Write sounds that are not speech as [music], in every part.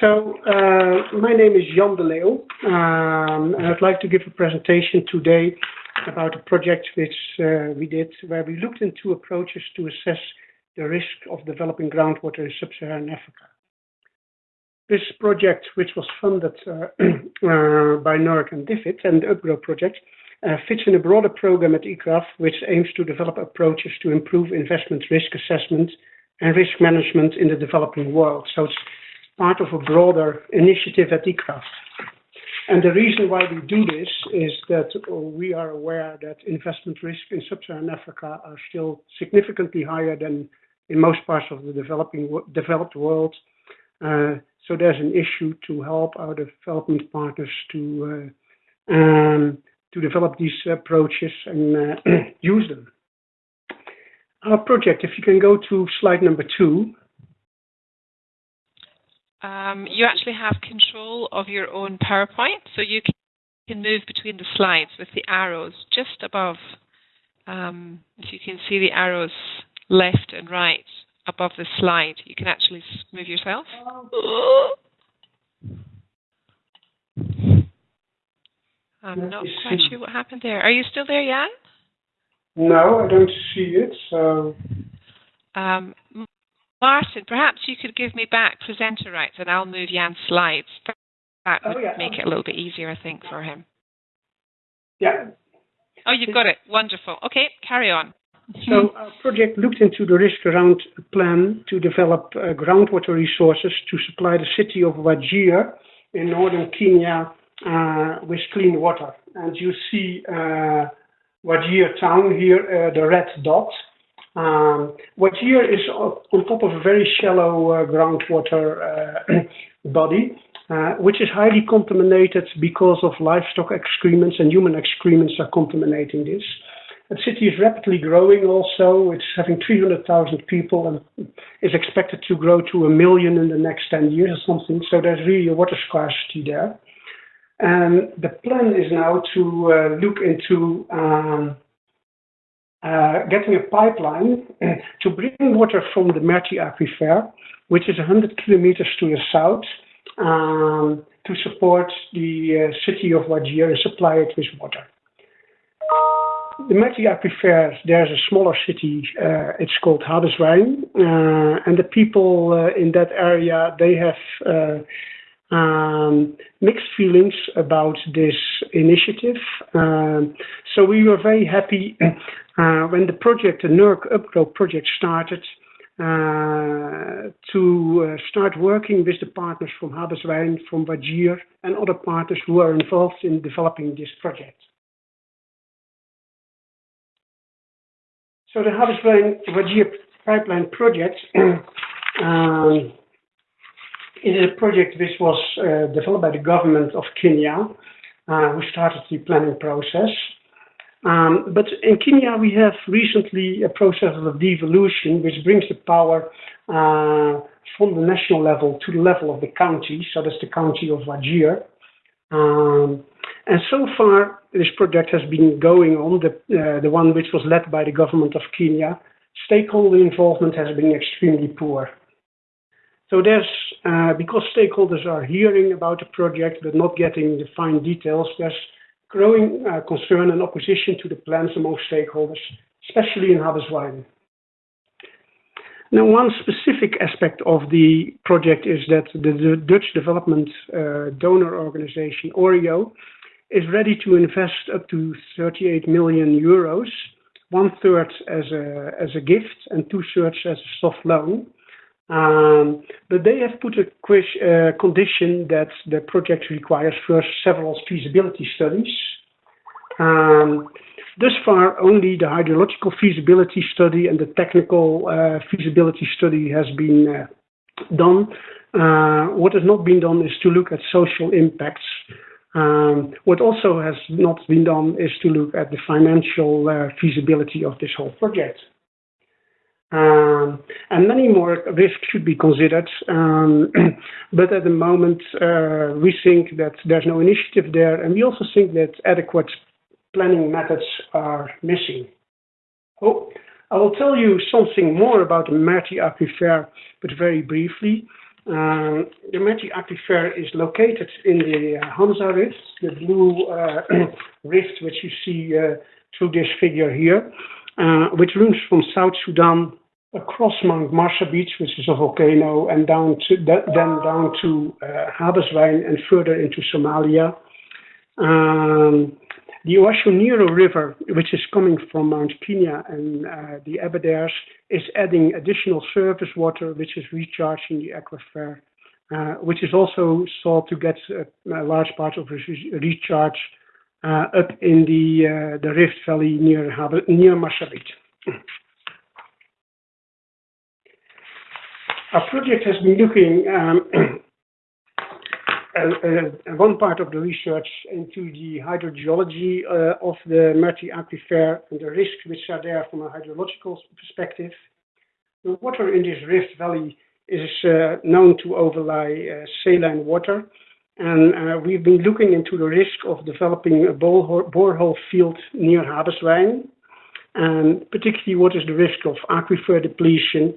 So, uh, my name is Jan de Leeuw, um, and I'd like to give a presentation today about a project which uh, we did where we looked into approaches to assess the risk of developing groundwater in sub-Saharan Africa. This project, which was funded uh, [clears throat] uh, by NERC and DFID and the UPGro project, uh, fits in a broader program at ICRAF, which aims to develop approaches to improve investment risk assessment and risk management in the developing world. So it's part of a broader initiative at ICRAF. And the reason why we do this is that we are aware that investment risk in sub-Saharan Africa are still significantly higher than in most parts of the developing developed world. Uh, so there's an issue to help our development partners to uh, um, to develop these approaches and uh, [clears throat] use them. Our project, if you can go to slide number two. Um, you actually have control of your own PowerPoint, so you can move between the slides with the arrows just above. Um, if you can see the arrows left and right above the slide, you can actually move yourself. I'm not quite sure what happened there. Are you still there, Jan? No, I don't see it. So. Um, Martin, perhaps you could give me back presenter rights and I'll move Jan's slides. That would oh, yeah. make it a little bit easier, I think, for him. Yeah. Oh, you've got it. Wonderful. Okay, carry on. So our project looked into the risk around a plan to develop uh, groundwater resources to supply the city of Wajir in northern Kenya uh, with clean water. And you see uh, Wajir town here, uh, the red dot. Um, Wajir is on top of a very shallow uh, groundwater uh, [clears throat] body, uh, which is highly contaminated because of livestock excrements and human excrements are contaminating this. The city is rapidly growing also. It's having 300,000 people and is expected to grow to a million in the next 10 years or something. So there's really a water scarcity there. And the plan is now to uh, look into um, getting a pipeline [clears throat] to bring water from the Merti aquifer, which is 100 kilometers to the south, um, to support the uh, city of Wajir and supply it with water. The Merti aquifer, there's a smaller city, uh, it's called Habaswein, uh, and the people uh, in that area, they have uh, um, mixed feelings about this initiative. Um, so we were very happy uh, when the project, the NERC UPGro project started, uh, to uh, start working with the partners from Habaswein, from Wajir, and other partners who are involved in developing this project. So the Habaswein Wajir pipeline project [clears throat] um, it is a project which was uh, developed by the government of Kenya, uh, who started the planning process. Um, but in Kenya, we have recently a process of devolution, which brings the power uh, from the national level to the level of the county. So that's the county of Wajir. Um, and so far, this project has been going on, the, uh, the one which was led by the government of Kenya. Stakeholder involvement has been extremely poor. So there's, uh, because stakeholders are hearing about the project but not getting the fine details, there's growing uh, concern and opposition to the plans among stakeholders, especially in Habaswein. Now, one specific aspect of the project is that the, Dutch development uh, donor organization, ORIO, is ready to invest up to 38 million euros, one third as a, as a gift and two thirds as a soft loan. Um, but they have put a uh, condition that the project requires first several feasibility studies. Um, thus far, only the hydrological feasibility study and the technical uh, feasibility study has been uh, done. Uh, what has not been done is to look at social impacts. Um, what also has not been done is to look at the financial uh, feasibility of this whole project. Um, and many more risks should be considered. Um, [clears throat] but at the moment, uh, we think that there's no initiative there, and we also think that adequate planning methods are missing. Oh, I will tell you something more about the Merti aquifer, but very briefly. Um, the Merti Aquifer is located in the uh, Anza Rift, the blue uh, [clears throat] rift which you see uh, through this figure here, uh, which runs from South Sudan across Mount Marsabit, which is a volcano, and down to, then down to uh, and further into Somalia. Um, the Ewaso Ng'iro River, which is coming from Mount Kenya and uh, the Aberdares, is adding additional surface water, which is recharging the aquifer, uh, which is also thought to get a, a large part of recharge uh, up in the uh, the Rift Valley near near Marsabit. Our project has been looking um, uh, one part of the research into the hydrogeology uh, of the Merti aquifer and the risks which are there from a hydrological perspective. The water in this rift valley is uh, known to overlie uh, saline water, and uh, we've been looking into the risk of developing a borehole field near Habaswein, and particularly what is the risk of aquifer depletion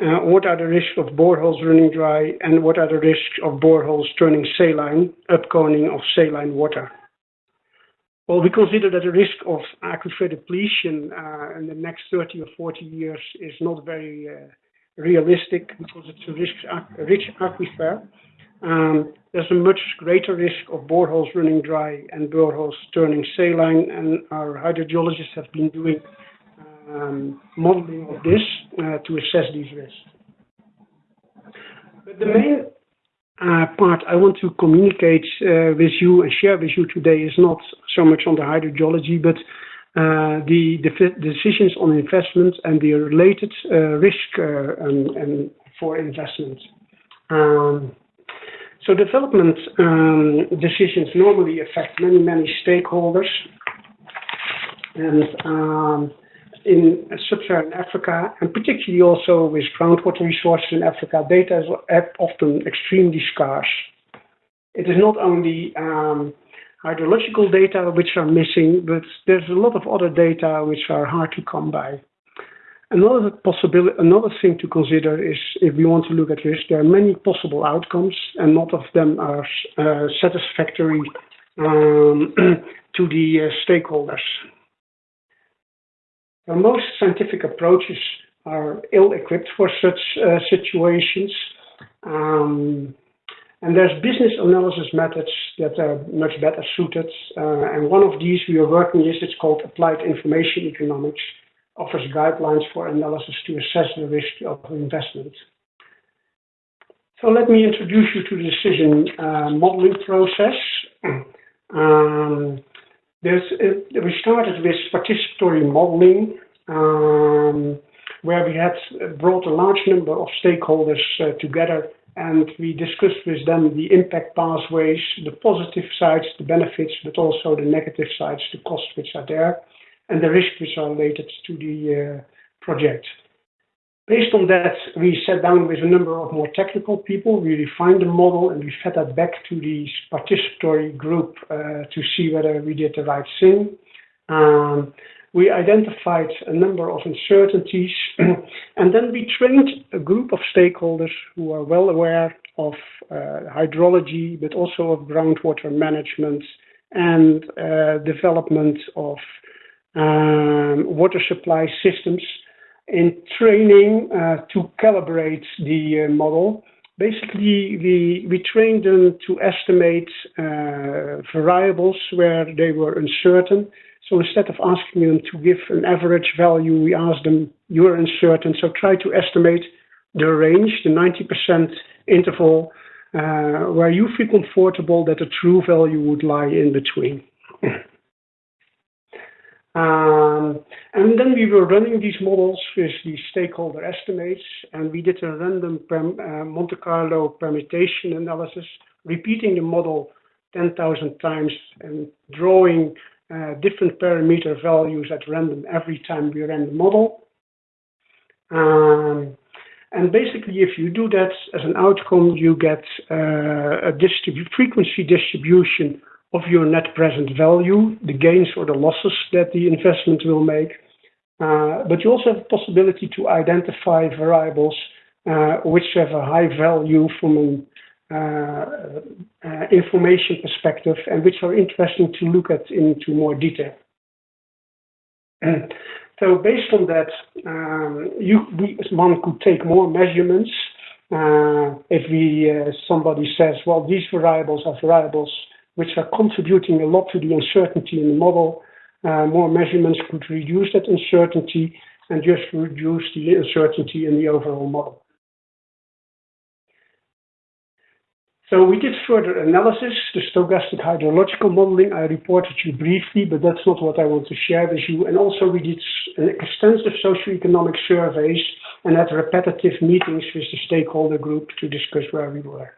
uh, what are the risks of boreholes running dry, and what are the risks of boreholes turning saline, upconing of saline water? Well, we consider that the risk of aquifer depletion uh, in the next 30 or 40 years is not very realistic because it's a rich aquifer. Um, there's a much greater risk of boreholes running dry and boreholes turning saline, and our hydrogeologists have been doing um, modeling of this uh, to assess these risks. But the main uh, part I want to communicate uh, with you and share with you today is not so much on the hydrogeology, but uh, the, the, decisions on investment and the related uh, risk uh, and, and, for investment. Um, so development um, decisions normally affect many, many stakeholders. And um, in sub-Saharan Africa, and particularly also with groundwater resources in Africa, data is often extremely scarce. It is not only um, hydrological data which are missing, but there's a lot of other data which are hard to come by. Another possibility, another thing to consider is if we want to look at risk, there are many possible outcomes, and not of them are uh, satisfactory um, [clears throat] to the uh, stakeholders most scientific approaches are ill-equipped for such uh, situations. Um, and there's business analysis methods that are much better suited. Uh, and one of these we are working with, it's called Applied Information Economics, offers guidelines for analysis to assess the risk of investment. So let me introduce you to the decision uh, modeling process. [clears throat] Um, uh, we started with participatory modeling, um, where we had brought a large number of stakeholders uh, together and we discussed with them the impact pathways, the positive sides, the benefits, but also the negative sides, the costs which are there, and the risks which are related to the uh, project. Based on that, we sat down with a number of more technical people. We refined the model and we fed that back to the participatory group uh, to see whether we did the right thing. Um, we identified a number of uncertainties [clears throat] and then we trained a group of stakeholders who are well aware of uh, hydrology, but also of groundwater management and uh, development of um, water supply systems in training uh, to calibrate the uh, model. Basically, we, we trained them to estimate uh, variables where they were uncertain. So instead of asking them to give an average value, we asked them, you're uncertain, so try to estimate the range, the 90% interval, uh, where you feel comfortable that the true value would lie in between. [laughs] Um, and then we were running these models with the stakeholder estimates, and we did a random uh, Monte Carlo permutation analysis, repeating the model 10,000 times and drawing uh, different parameter values at random every time we ran the model. Um, and basically, if you do that as an outcome, you get uh, a distribu frequency distribution of your net present value, the gains or the losses that the investment will make. Uh, but you also have the possibility to identify variables uh, which have a high value from an uh, information perspective and which are interesting to look at into more detail. [clears throat] so based on that, um, one could take more measurements. If we somebody says, well, these variables are variables which are contributing a lot to the uncertainty in the model, uh, more measurements could reduce that uncertainty and just reduce the uncertainty in the overall model. So we did further analysis, the stochastic hydrological modeling. I reported you briefly, but that's not what I want to share with you. And also we did extensive socioeconomic surveys and had repetitive meetings with the stakeholder group to discuss where we were.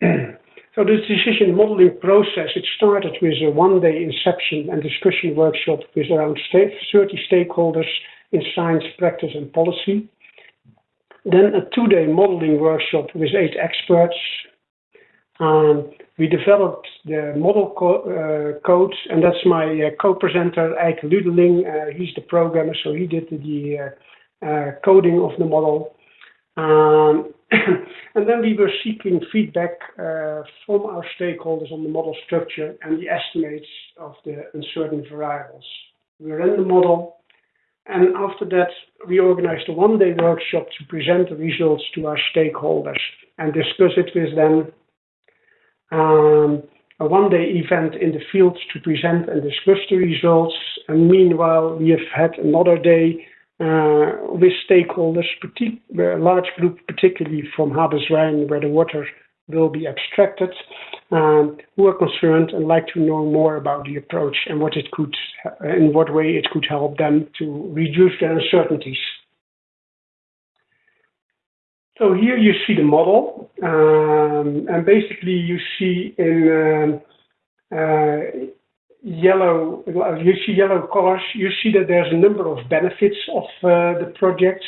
[clears throat] so the decision modeling process, it started with a one-day inception and discussion workshop with around 30 stakeholders in science, practice, and policy. Then a two-day modeling workshop with eight experts. Um, we developed the model co uh, code, and that's my uh, co-presenter, Eike Luedeling. Uh, he's the programmer, so he did the uh, uh, coding of the model. Um, [coughs] and then we were seeking feedback uh, from our stakeholders on the model structure and the estimates of the uncertain variables. We ran the model, and after that, we organized a one-day workshop to present the results to our stakeholders and discuss it with them. Um, a one-day event in the field to present and discuss the results. And meanwhile, we have had another day with stakeholders, a large group, particularly from Habaswein, where the water will be abstracted, um, who are concerned and like to know more about the approach and what it could, in what way it could help them to reduce their uncertainties. So here you see the model, um, and basically you see in um, uh, yellow, you see yellow colors, you see that there's a number of benefits of uh, the project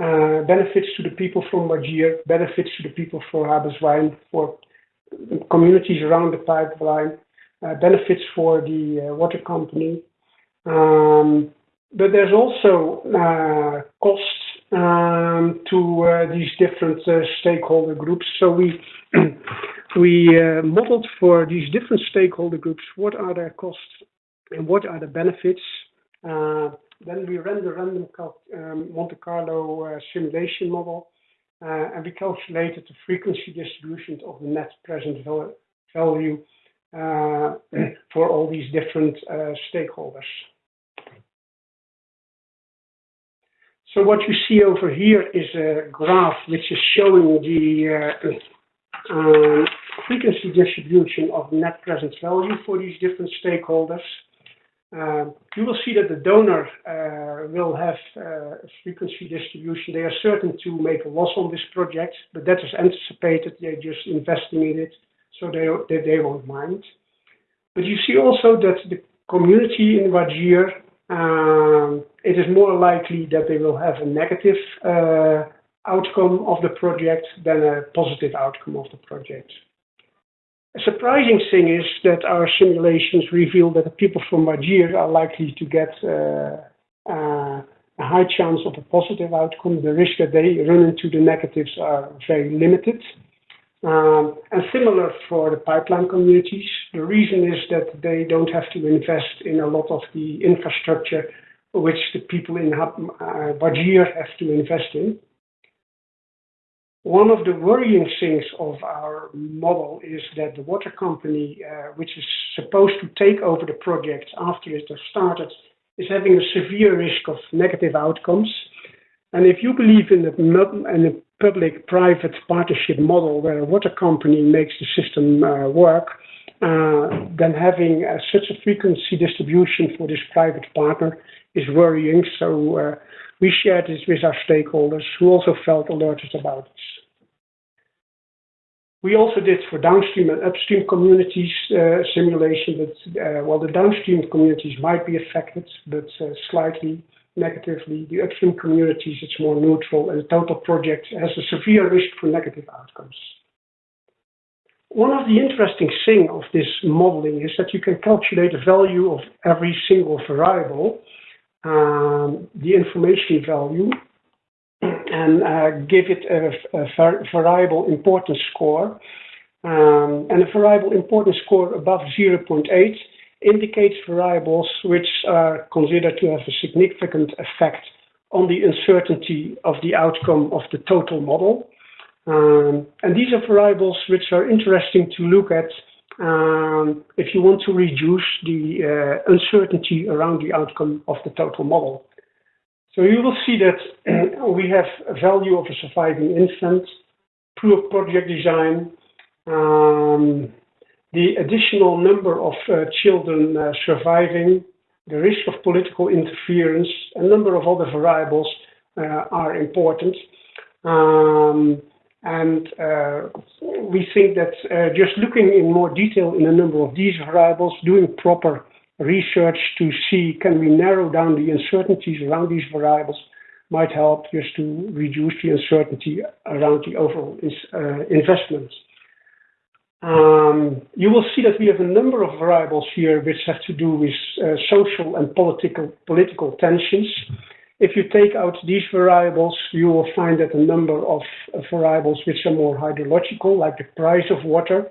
uh, benefits to the people from Wajir, benefits to the people for Habaswein, for communities around the pipeline, uh, benefits for the water company. Um, but there's also costs um, to uh, these different stakeholder groups. So we [clears throat] we modeled for these different stakeholder groups what are their costs and what are the benefits. Then we ran the random um, Monte Carlo uh, simulation model, uh, and we calculated the frequency distribution of the net present value uh, [clears throat] for all these different stakeholders. So what you see over here is a graph which is showing the uh, uh, frequency distribution of net present value for these different stakeholders. Um, you will see that the donor uh, will have uh, a frequency distribution. They are certain to make a loss on this project, but that is anticipated. They're just investing in it, so they, they, they won't mind. But you see also that the community in Wajir, um, it is more likely that they will have a negative uh, outcome of the project than a positive outcome of the project. A surprising thing is that our simulations reveal that the people from Wajir are likely to get uh, uh, a high chance of a positive outcome. The risk that they run into the negatives are very limited. Um, and similar for the pipeline communities. The reason is that they don't have to invest in a lot of the infrastructure which the people in uh, have to invest in. One of the worrying things of our model is that the water company, uh, which is supposed to take over the project after it has started, is having a severe risk of negative outcomes. And if you believe in a, in public-private partnership model where a water company makes the system uh, work, uh, then having uh, such a frequency distribution for this private partner is worrying. So uh, we shared this with our stakeholders who also felt alerted about this. We also did for downstream and upstream communities uh, simulation, but uh, while the downstream communities might be affected, but slightly negatively, the upstream communities, it's more neutral, and the total project has a severe risk for negative outcomes. One of the interesting things of this modeling is that you can calculate the value of every single variable, um, the information value, and uh, give it a, a, variable importance score. Um, and a variable importance score above 0.8 indicates variables which are considered to have a significant effect on the uncertainty of the outcome of the total model. Um, and these are variables which are interesting to look at um, if you want to reduce the uh, uncertainty around the outcome of the total model. So you will see that [clears throat] we have a value of a surviving infant, poor project design, um, the additional number of uh, children uh, surviving, the risk of political interference, a number of other variables uh, are important. Um, and uh, we think that uh, just looking in more detail in a number of these variables, doing proper research to see can we narrow down the uncertainties around these variables might help just to reduce the uncertainty around the overall uh, investments. Um, you will see that we have a number of variables here which have to do with uh, social and political, political tensions. If you take out these variables, you will find that a number of variables which are more hydrological, like the price of water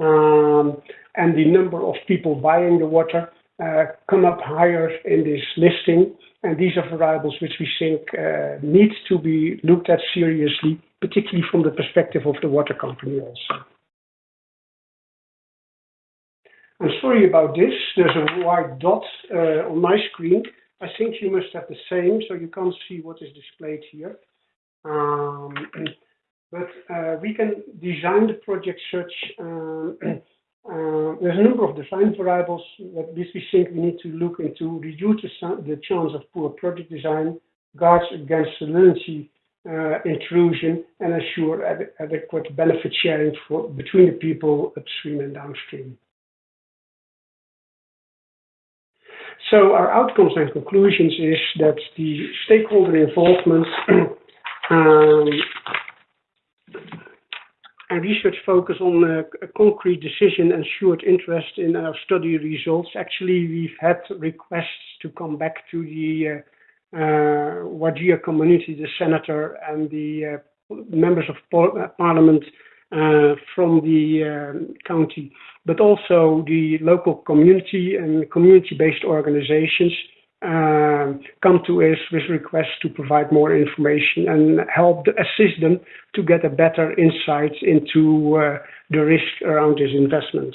um, and the number of people buying the water, uh, come up higher in this listing. And these are variables which we think uh, need to be looked at seriously, particularly from the perspective of the water company also. I'm sorry about this. There's a white dot uh, on my screen. I think you must have the same, so you can't see what is displayed here. Um, [clears throat] but uh, we can design the project such, um, [clears throat] uh, there's a number of design variables that we think we need to look into, reduce the, chance of poor project design, guards against salinity uh, intrusion, and ensure ad adequate benefit sharing for, between the people upstream and downstream. So our outcomes and conclusions is that the stakeholder involvement [clears throat] um, and research focus on a, a concrete decision ensured interest in our study results. Actually, we've had requests to come back to the uh, uh, Wajir community, the senator and the uh, members of parliament uh, from the um, county, but also the local community and community-based organizations um, come to us with requests to provide more information and help assist them to get a better insight into uh, the risk around this investment.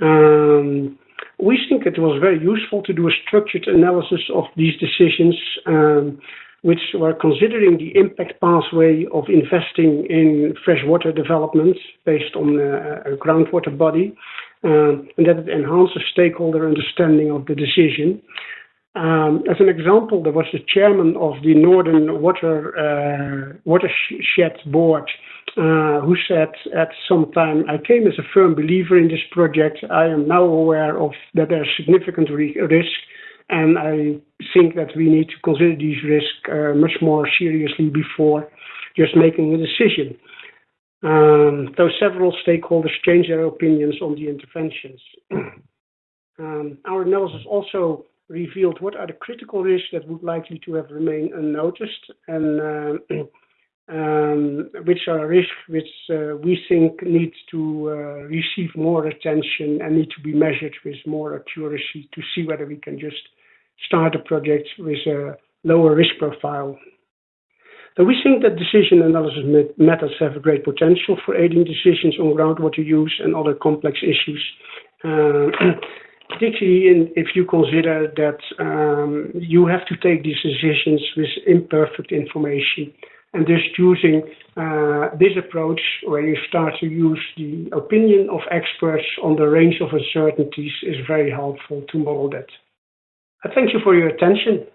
Um, we think it was very useful to do a structured analysis of these decisions um, which were considering the impact pathway of investing in freshwater developments based on a, a groundwater body, um, and that it enhances stakeholder understanding of the decision. Um, as an example, there was the chairman of the Northern Water uh, Watershed Board uh, who said at some time, I came as a firm believer in this project. I am now aware of that there's significant risk and I think that we need to consider these risks uh, much more seriously before just making a decision. Um, though several stakeholders changed their opinions on the interventions. [clears throat] um, our analysis also revealed what are the critical risks that would likely to have remained unnoticed and uh, [clears throat] um, which are risks which uh, we think need to uh, receive more attention and need to be measured with more accuracy to see whether we can just start a project with a lower risk profile. So we think that decision analysis methods have a great potential for aiding decisions on groundwater use and other complex issues, uh, [clears throat] particularly in, if you consider that um, you have to take these decisions with imperfect information. And just using uh, this approach, where you start to use the opinion of experts on the range of uncertainties, is very helpful to model that. I thank you for your attention.